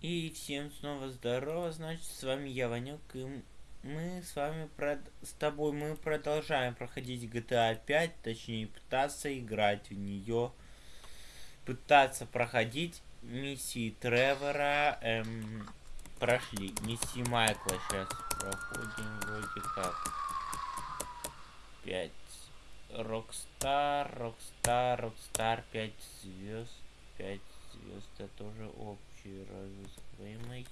И всем снова здорово, значит, с вами я, Ванюк, и мы с вами, прод... с тобой, мы продолжаем проходить GTA 5, точнее, пытаться играть в нее, пытаться проходить миссии Тревора, эм, прошли, миссии Майкла сейчас проходим вроде как. 5. Rockstar, Rockstar, Rockstar, 5 звезд, 5 звезд, это тоже общий разыскиваемый.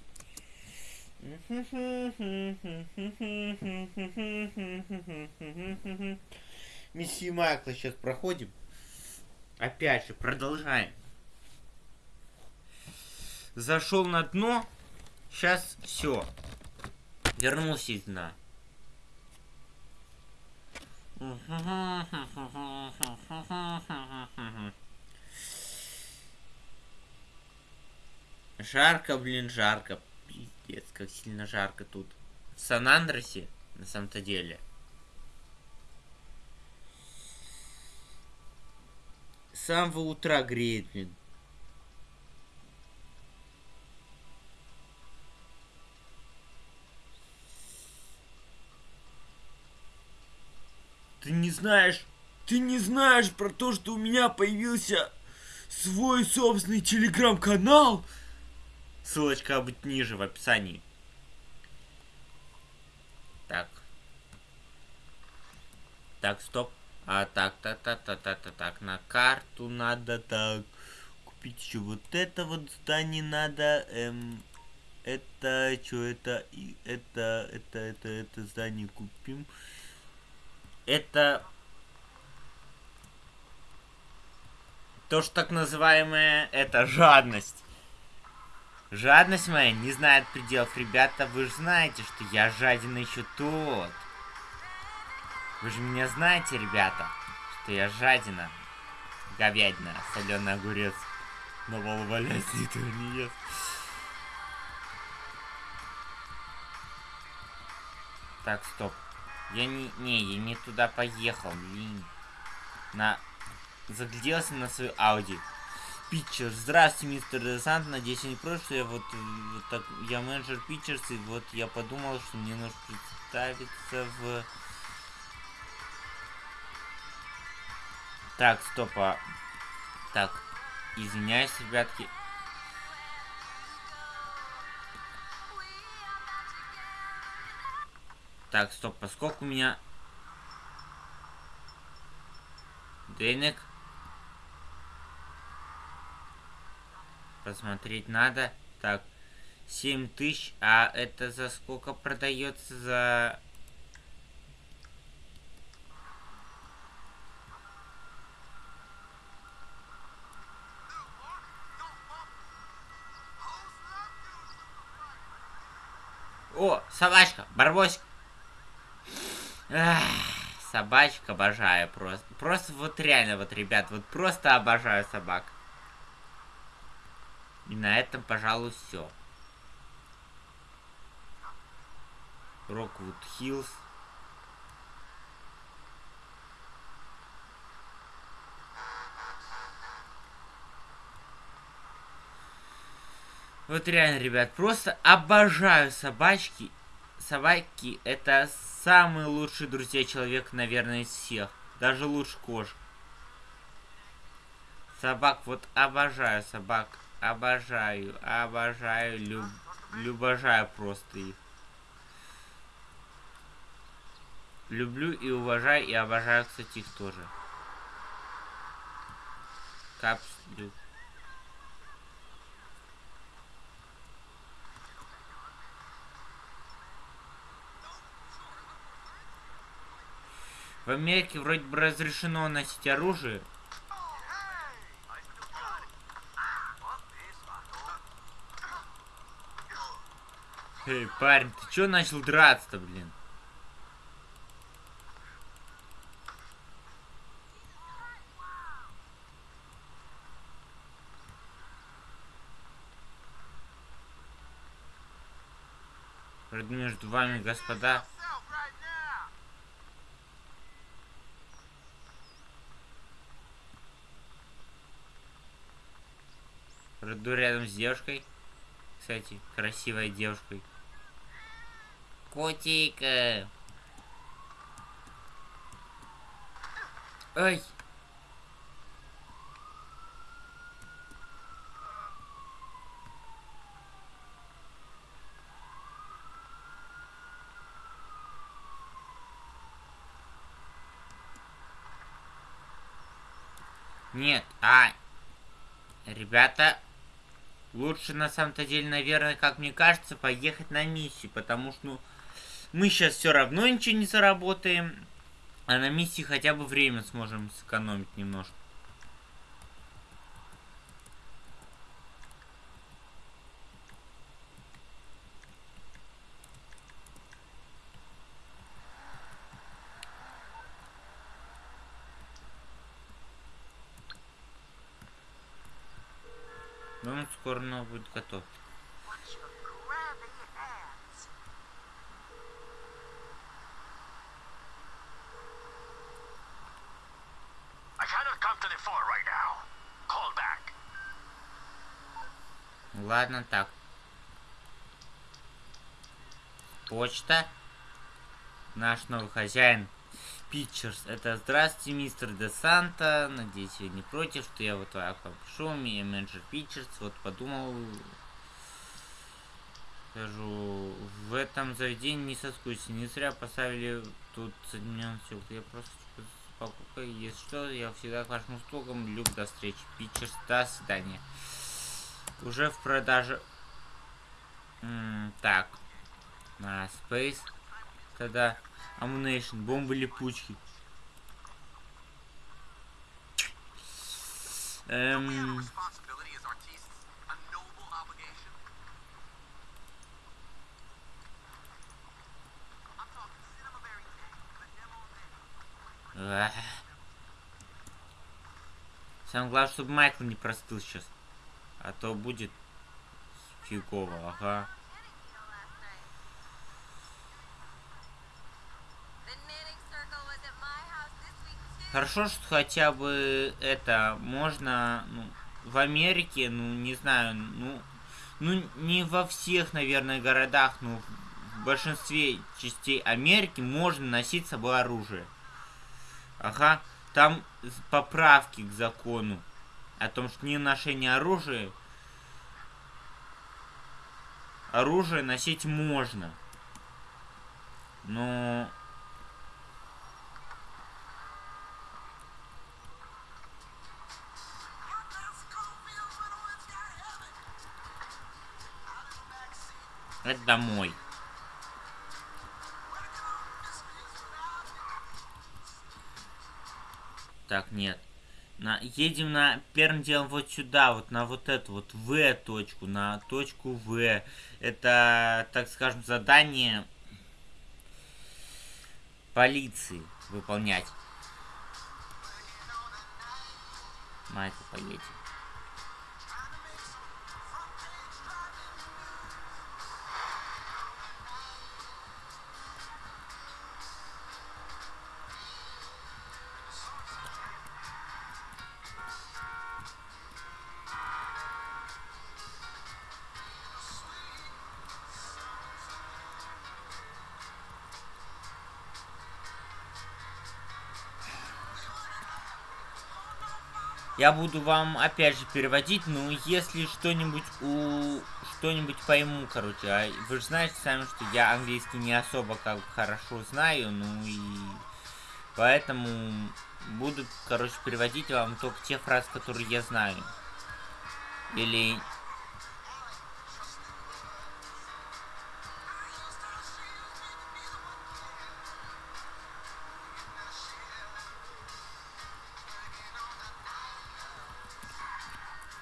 Миссию Майкла сейчас проходим. Опять же, продолжаем. Зашел на дно. Сейчас все. Вернулся из дна. Жарко, блин, жарко. Пиздец, как сильно жарко тут. В Сан-Андросе, на самом-то деле. С самого утра греет, блин. Ты не знаешь, ты не знаешь про то, что у меня появился свой собственный телеграм-канал? Ссылочка будет ниже в описании. Так. Так, стоп. А так, так, так, так, так, так, так, на карту надо так. Купить еще вот это вот здание надо. Эм, это, что это, и это, это, это, это здание купим. Это то, что так называемое, это жадность. Жадность моя не знает пределов. Ребята, вы же знаете, что я жаден еще тот. Вы же меня знаете, ребята, что я жадина. Говядина, соленый огурец. На пол валяется, никто не ест. Так, стоп. Я не... Не, я не туда поехал, блин. На... Загляделся на свою Ауди. Питчер. Здравствуйте, мистер Десант. Надеюсь, не против, что я вот, вот так, я менеджер Питчерс, и вот я подумал, что мне нужно представиться в... Так, стоп, а... Так, извиняюсь, ребятки. Так, стоп, поскольку у меня... Денег посмотреть надо. Так, 7 тысяч, а это за сколько продается за... О, собачка, барбосик. Собачка обожаю просто. Просто вот реально, вот, ребят, вот просто обожаю собак. И на этом, пожалуй, все. Роквуд Хиллз. Вот реально, ребят, просто обожаю собачки. Собаки это самые лучшие друзья человека, наверное, из всех. Даже лучше кошек. Собак, вот обожаю собак. Обожаю, обожаю, люб, любожаю просто их. Люблю и уважаю, и обожаю, кстати, их тоже. Капслю. В Америке вроде бы разрешено носить оружие. Эй, парень, ты чё начал драться-то, блин? Между вами, господа. Приду рядом с девушкой. Кстати, красивой девушкой. Котик! Ай! Нет, а... Ребята, лучше на самом-то деле, наверное, как мне кажется, поехать на миссию, потому что, ну, мы сейчас все равно ничего не заработаем, а на миссии хотя бы время сможем сэкономить немножко. Ну, скоро оно будет готов. Ладно, так. Почта. Наш новый хозяин. Питчерс. Это здравствуйте, мистер Де Санта. Надеюсь, вы не против, что я вот так вам пишу. Меня менеджер Питчерс. Вот подумал. Скажу, в этом заведении не соскучься. Не зря поставили тут соединенный стек. Я просто покупка. Если что, я всегда к вашим услугам. Люк, до встречи. Питчерс, до свидания. Уже в продаже. М -м так. На Space. Тогда Ammunition, бомбы липучки. Эм... Самое главное, чтобы Майкл не простыл сейчас. А то будет фигово, ага. Хорошо, что хотя бы это можно ну, в Америке, ну не знаю, ну, ну не во всех, наверное, городах, но в большинстве частей Америки можно носить с собой оружие. Ага, там поправки к закону о том, что не ношение оружия, оружие носить можно. Но Это домой. Так, нет. На, едем на первым делом вот сюда, вот на вот эту вот В точку, на точку В. Это, так скажем, задание полиции выполнять. Майкл, поедем. Я буду вам опять же переводить, ну если что-нибудь у что-нибудь пойму, короче. А вы же знаете сами, что я английский не особо как хорошо знаю, ну и поэтому буду, короче, переводить вам только те фразы, которые я знаю. Или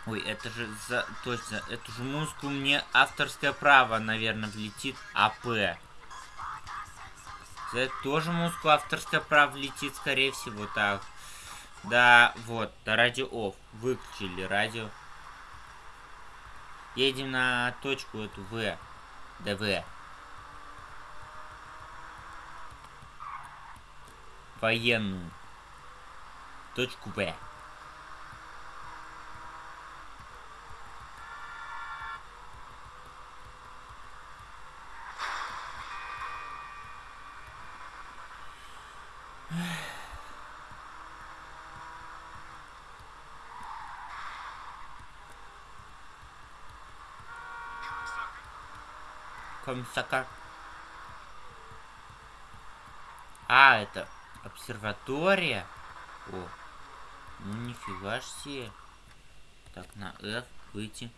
Ой, это же за... Точно, эту же музыку мне авторское право, наверное, влетит АП. За эту тоже музыку авторское право влетит, скорее всего, так. Да, вот, радио офф. Выключили радио. Едем на точку эту В. ДВ. Военную. Точку В. Фамсака. А, это обсерватория. О, ну нифига себе. Так, на F выйти.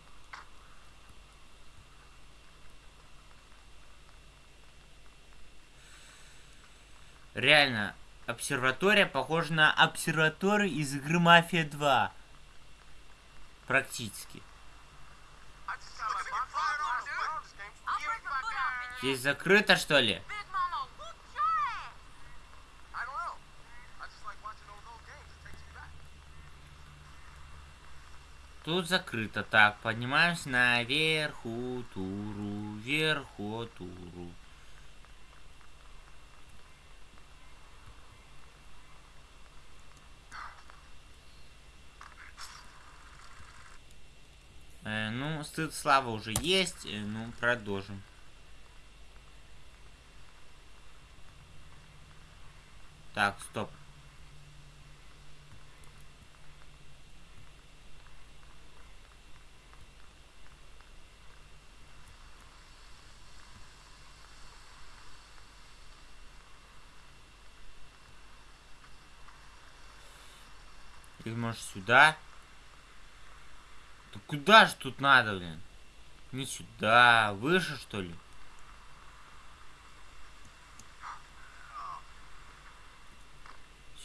Реально, обсерватория похожа на обсерваторию из игры Мафия 2. Практически. Здесь закрыто, что ли? Тут закрыто. Так, поднимаемся наверху туру, вверху туру. Э, ну, стыд слава уже есть. Э, ну, продолжим. Так, стоп. Или может сюда? Да куда же тут надо, блин? Не сюда, выше что ли?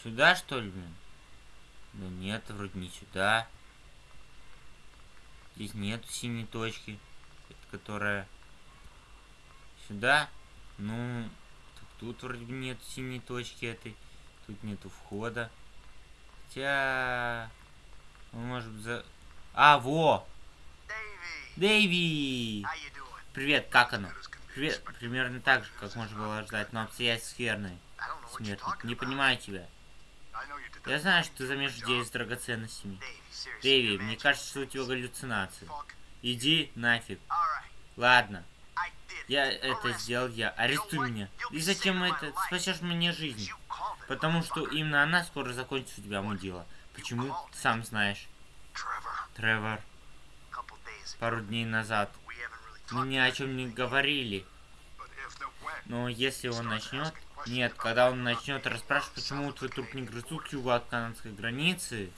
Сюда что ли, блин? Да нет, вроде не сюда. Здесь нету синей точки, которая сюда. Ну, тут вроде нет синей точки этой. Тут нету входа. Хотя... Ну, может быть, за... А, во! Дэйви! Привет, как оно? Привет, примерно так же, как можно было ждать, но обстоятельства скверные. Смертник, не понимаю тебя. Я знаю, что ты замешешь здесь с драгоценностями. Дэви, мне кажется, что у тебя галлюцинации. Иди нафиг. Ладно. Я это сделал я. Арестуй меня. И зачем это? Спасешь мне жизнь. Потому что именно она скоро закончит у тебя мудила. Почему? Сам знаешь. Тревор. Пару дней назад. Мы ни о чем не говорили. Но если он начнет... Нет, когда он начнет расспрашивать, почему твой труп не грызут к югу от канадской границы...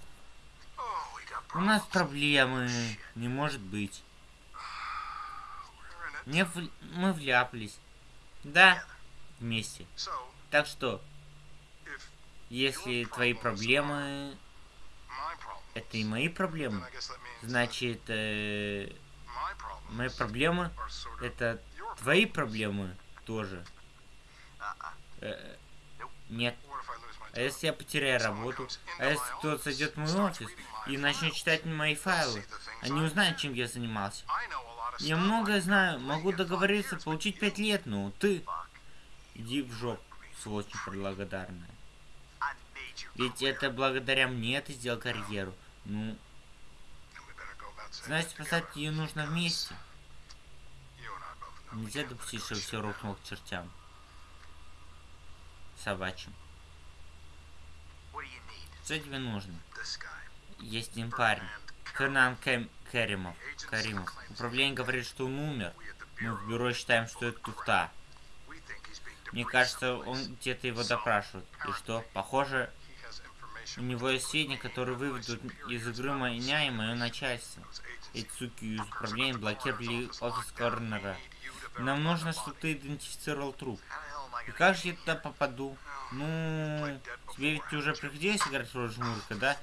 У нас проблемы. Не может быть. В... Мы вляпались. Да, вместе. Так что, если твои проблемы... Это и мои проблемы. Значит, э, мои проблемы это твои проблемы тоже. Э, нет. А если я потеряю работу? А если кто-то зайдет в мой офис и начнет читать мои файлы? Они узнают, чем я занимался. Я многое знаю. Могу договориться получить пять лет, но ты... Иди в жопу, сволочь благодарная. Ведь это благодаря мне ты сделал карьеру. Ну... Значит, спасать ее нужно вместе. Нельзя допустить, чтобы все рухнуло к чертям. Собачьим. Что тебе нужно? Есть один парень. Фернан Кэм Кэримов. Каримов. Управление говорит, что он умер. Мы в бюро считаем, что это туфта. Мне кажется, он где-то его допрашивает. И что? Похоже, у него есть сведения, которые выведут из игры меня и мое начальство. Эти суки из управления блокировали офис Корнера. Нам нужно, чтобы ты идентифицировал труп. И как же я туда попаду? Ну, тебе ведь уже приходилось играть роль жмурка, да?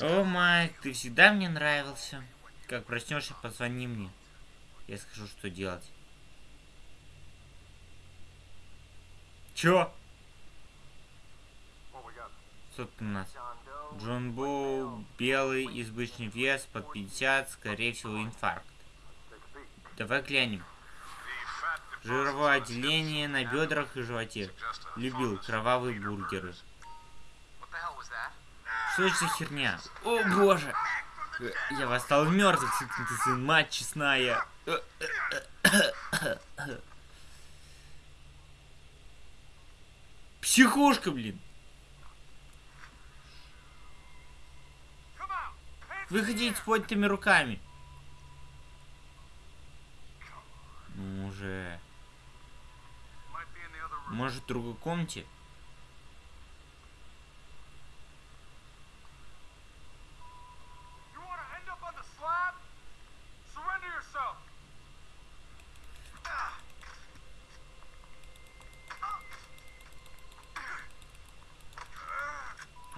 О, Майк, ты всегда мне нравился. Как проснешься, позвони мне. Я скажу, что делать. Чё? Что у нас? Джон Боу, белый, избыточный вес, под 50, скорее всего, инфаркт. Давай глянем. Жировое отделение на бедрах и животе. Любил кровавые бургеры. Что это за херня? О боже! Я восстал мертвых, ты сын, мать честная. Психушка, блин. Выходите с поднятыми руками. Ну уже. Может, в другой комнате?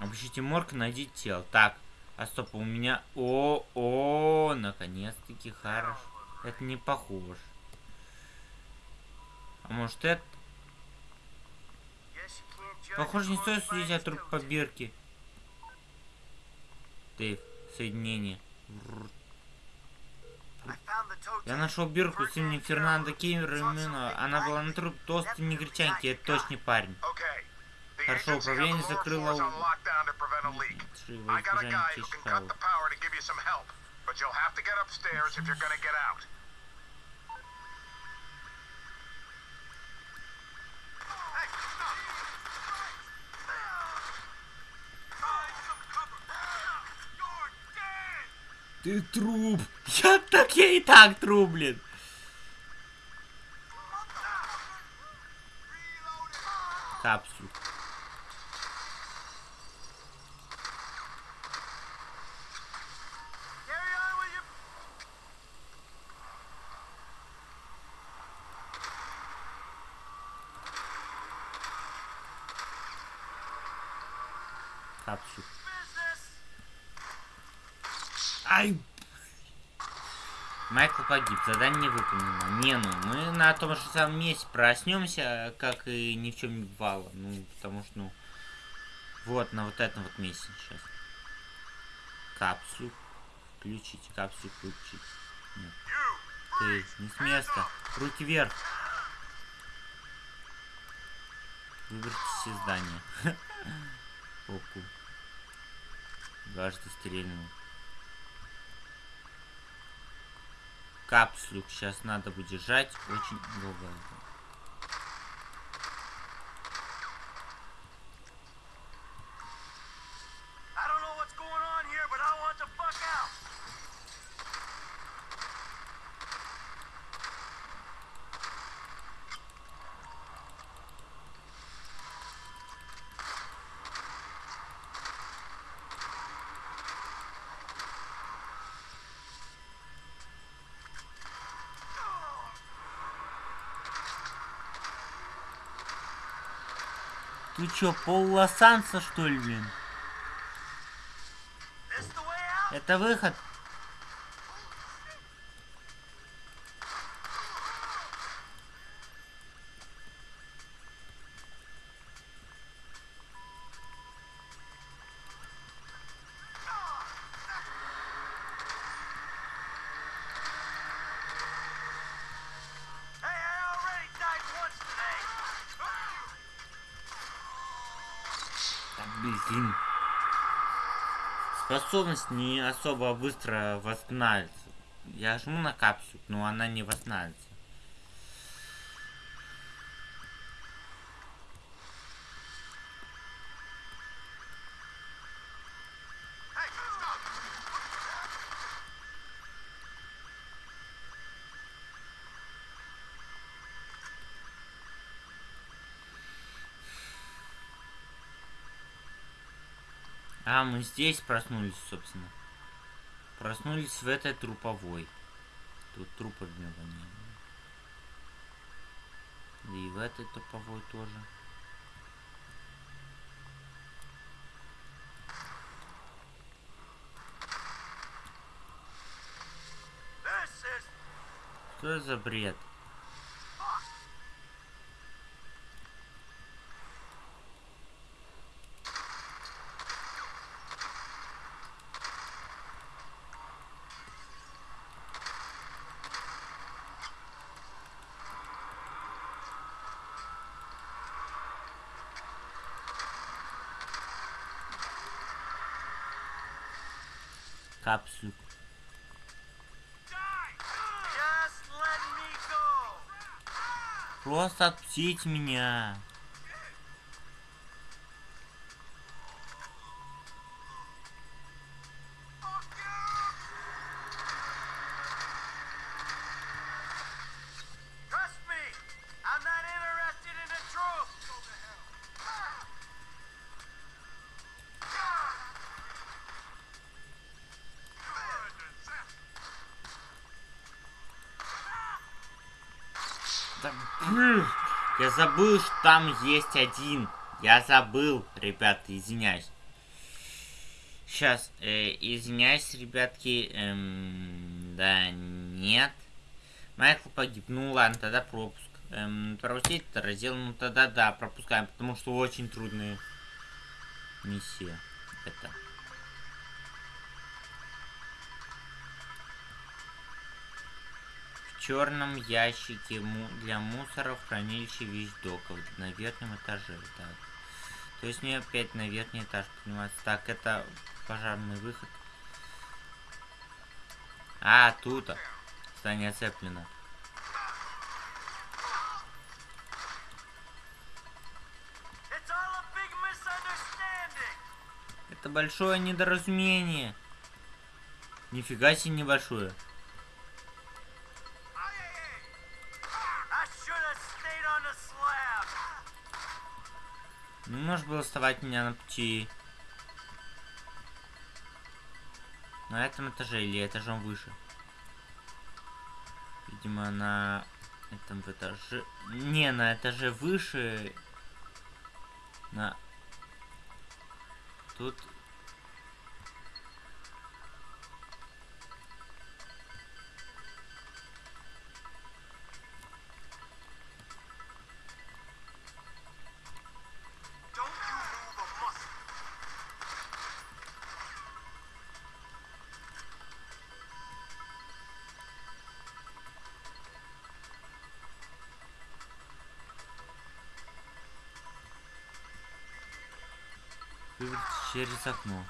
Обыщите морг, найдите тело. Так, а стоп, у меня... О, о, наконец-таки хорош. Это не похож. А может это? Похоже, не стоит судить о труп по бирке. Дейв, соединение. Я нашел бирку с именем Фернандо Кемермена. Она была на труп толстой негритянки. Это точный парень. Хорошо, управление закрыло... floor Ты труп. Я так, я и так труп, блин. Капсуль. Погиб, задание не выполнено. Не, ну мы на том же самом месте проснемся, как и ни в чем не бывало. Ну, потому что, ну, вот на вот этом вот месте сейчас. Капсуль. Включить, капсуль включить. Нет. Ты, не с места. Руки вверх. Выберитесь из здания. Оку. Дважды стрельнул. Капсулю сейчас надо будет жать очень долго. Ты чё, пол Лос-Анса, что ли, блин? Это выход. Способность не особо быстро восстанавливается. Я жму на капсулу, но она не восстанавливается. А, мы здесь проснулись, собственно. Проснулись в этой труповой. Тут трупов нет. Да и в этой труповой тоже. Что за бред? Go. Просто отпустите меня. Забыл, что там есть один. Я забыл, ребята, извиняюсь. Сейчас, э, извиняюсь, ребятки. Эм, да, нет. Майкл погиб. Ну ладно, тогда пропуск. Эм, пропустить это раздел. Ну тогда да, пропускаем, потому что очень трудная миссия. Это. Черном ящике для мусора в хранилище вещдоков на верхнем этаже. Так. То есть мне опять на верхний этаж подниматься. Так, это пожарный выход. А, тут. Здание оцеплено. Это большое недоразумение. Нифига себе небольшое. Можешь было вставать меня на пути. На этом этаже или этажом выше? Видимо, на этом этаже... Не, на этаже выше. На... Тут... через окно.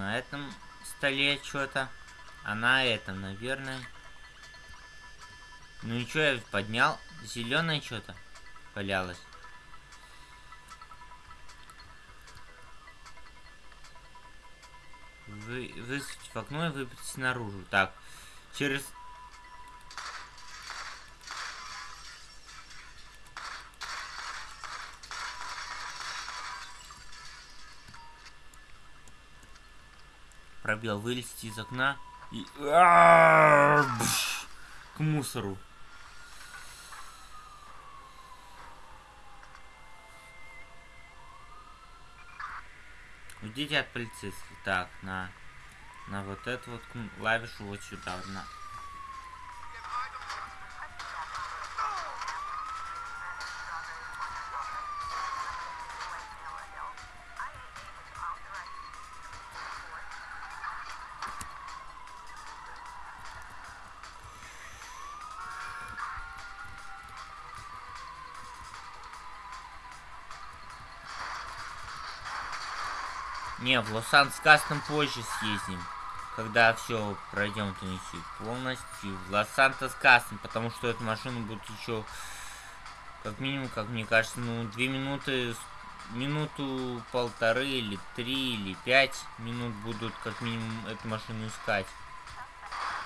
На этом столе что-то, а на этом, наверное. Ну и что я поднял? Зеленое что-то валялось. Вы, высветить в окно и выбрать наружу. Так, через... Пробел вылезти из окна и... А, К мусору. Уйдите от полицейских. Так, на... На вот эту вот клавишу вот сюда. На... Не, в Лос-Анджелес Кастом позже съездим. Когда все пройдем миссию полностью. В Лос-Сантос Кастом, потому что эту машину будет еще как минимум, как мне кажется, ну, две минуты, минуту полторы или три или пять минут будут как минимум эту машину искать.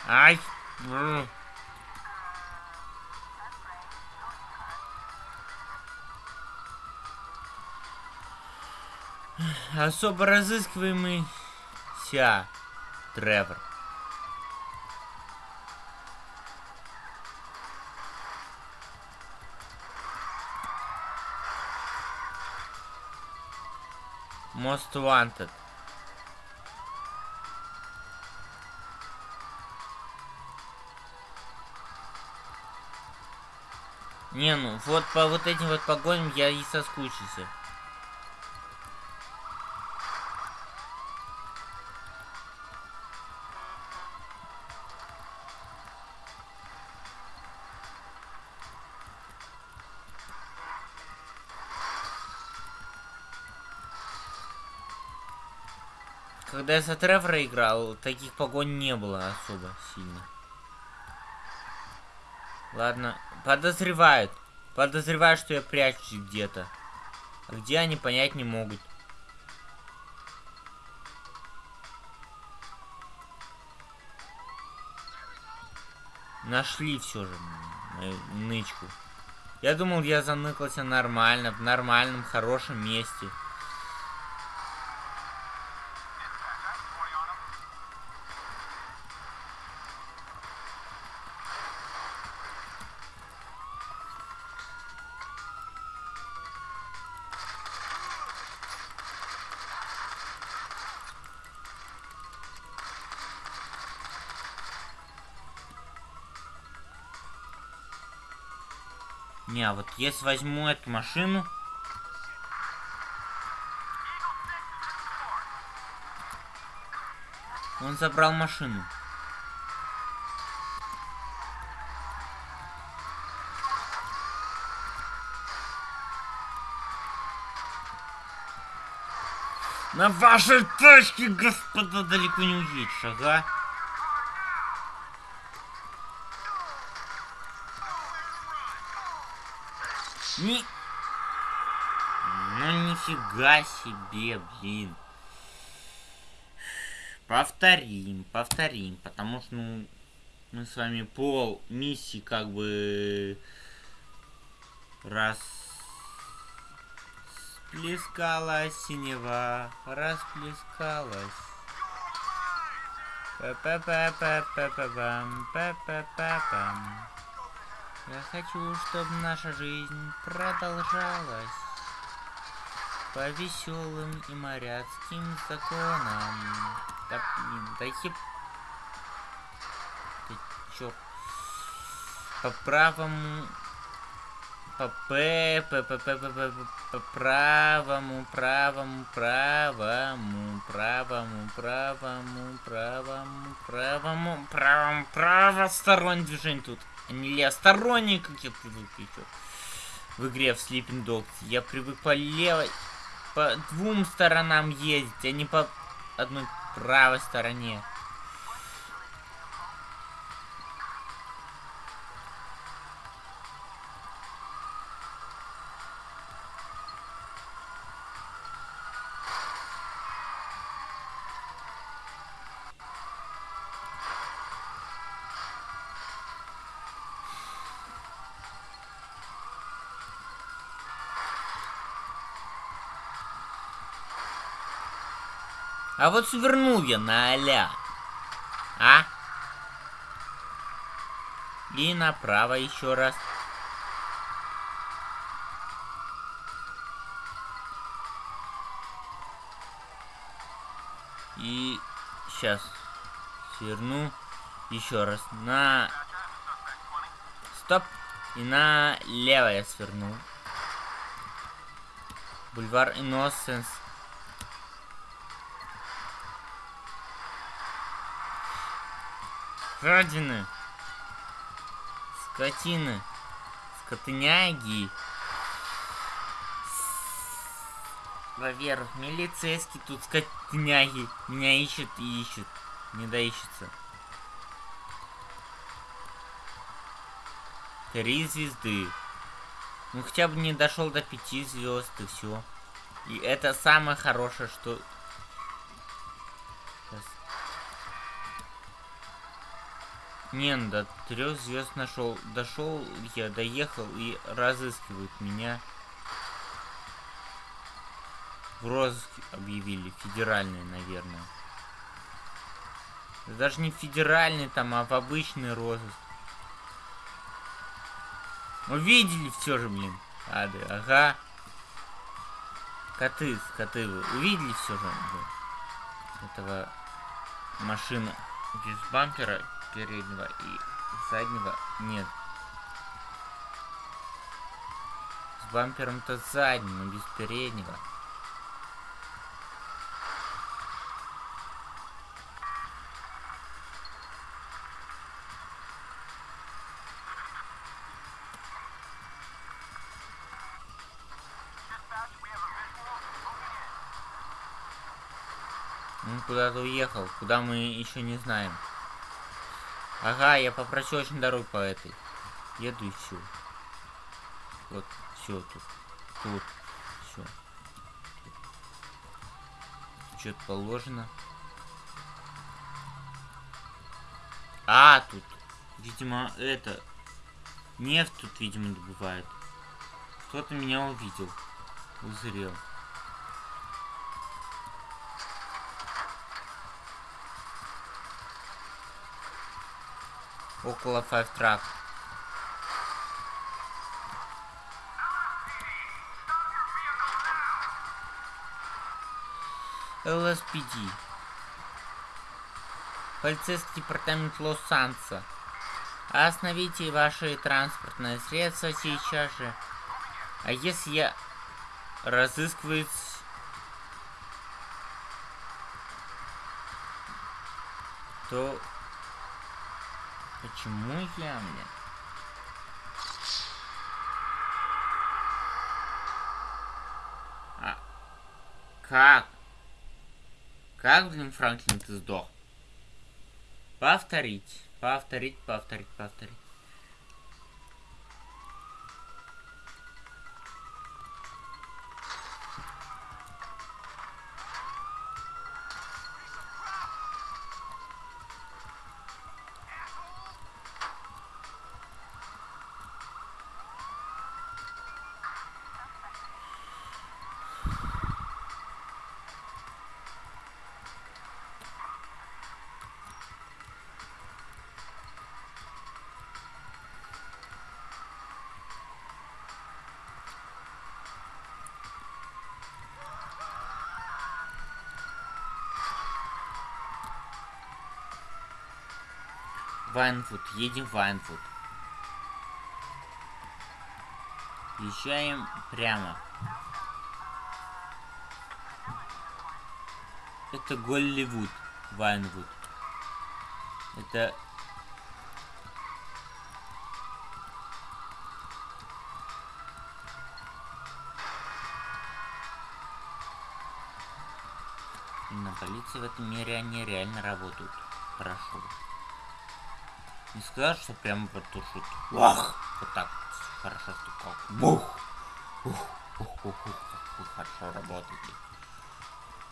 Ай! бррр. Особо разыскиваемый Ся Тревор. Most Wanted. Не, ну вот по вот этим вот погоням я и соскучился. Когда я за Тревора играл, таких погонь не было особо сильно. Ладно, подозревают. Подозревают, что я прячусь где-то. А где они понять не могут. Нашли все же мою нычку. Я думал, я заныкался нормально, в нормальном, хорошем месте. Не, а вот если возьму эту машину... Он забрал машину. На вашей тачке, господа, далеко не уедешь, ага. Нифига себе, блин. Повторим, повторим, потому что, ну, мы с вами пол миссии как бы раз Расплескалась синева, расплескалась. Я хочу, чтобы наша жизнь продолжалась по веселым и моряцким законам. Да блин, да еб... Ты чё? По правому... По П, П, П, П, П, П, по правому, правому, правому, правому, правому, правому, правому, правому, правостороннее движение тут не левосторонний, как я привык в игре в Sleeping Dogs. Я привык по левой, по двум сторонам ездить, а не по одной правой стороне. А вот свернул я на аля. А? И направо еще раз. И сейчас сверну еще раз на... Стоп. И налево я сверну. Бульвар Innocence. Жадины. Скотины. Скотыняги. Во-первых, милицейский тут скотыняги. Меня ищут и ищут. Не доищется. Три звезды. Ну хотя бы не дошел до пяти звезд и все. И это самое хорошее, что Не, ну до трех звезд нашел. Дошел, я доехал и разыскивают меня. В розыск объявили. Федеральный, наверное. даже не федеральный там, а в обычный розыск. Увидели все же, блин. Ады, ага. Коты, коты вы увидели все же? Блин? Этого машина без бампера переднего и заднего нет. С бампером-то задним, но без переднего. Он куда-то уехал, куда мы еще не знаем. Ага, я по проселочной дороге по этой. Еду и все. Вот, все тут. Тут. Все. Что-то положено. А, тут. Видимо, это... Нефть тут, видимо, добывает. Кто-то меня увидел. Узрел. Около Five Track. ЛСПД. Полицейский департамент Лос-Санса. Остановите ваши транспортные средства сейчас же. А если я разыскиваю... То... Почему я, мне? А... Как? Как, блин, Франклин, ты сдох? Повторить, повторить, повторить, повторить. Вайнвуд, едем в Вайнвуд. Езжаем прямо. Это Голливуд, Вайнвуд. Это... На полиции в этом мире они реально работают. Хорошо. Не сказать, что прямо потушит. Вах! Вот так. Хорошо, что как. Бух! Ух, ух, ух, ух, ух, хорошо работаете.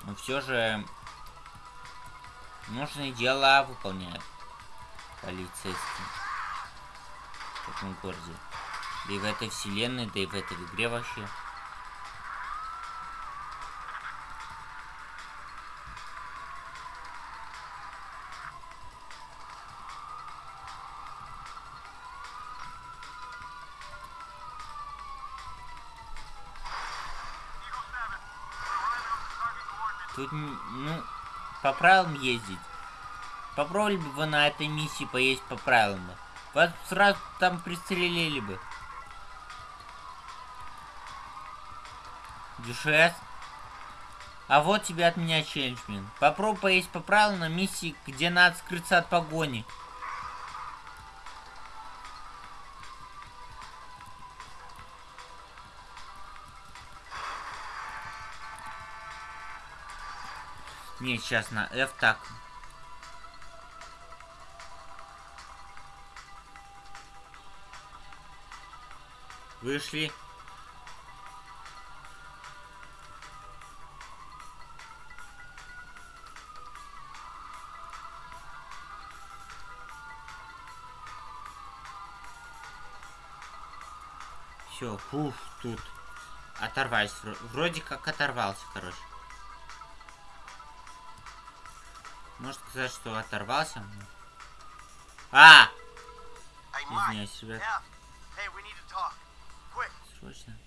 Но все же нужные дела выполняют полицейские в этом городе. Да и в этой вселенной, да и в этой игре вообще. Тут, ну, по правилам ездить. Попробовали бы вы на этой миссии поесть по правилам. Вас сразу там пристрелили бы. Дюшес. А вот тебе от меня челленджмен. Попробуй поесть по правилам на миссии, где надо скрыться от погони. Не, сейчас на F так. Вышли. Все, фух, тут оторвались. Вроде как оторвался, короче. Можно сказать, что оторвался. А! Извиняюсь, ребят. Срочно.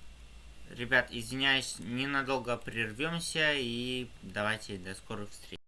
Ребят, извиняюсь, ненадолго прервемся и давайте до скорых встреч.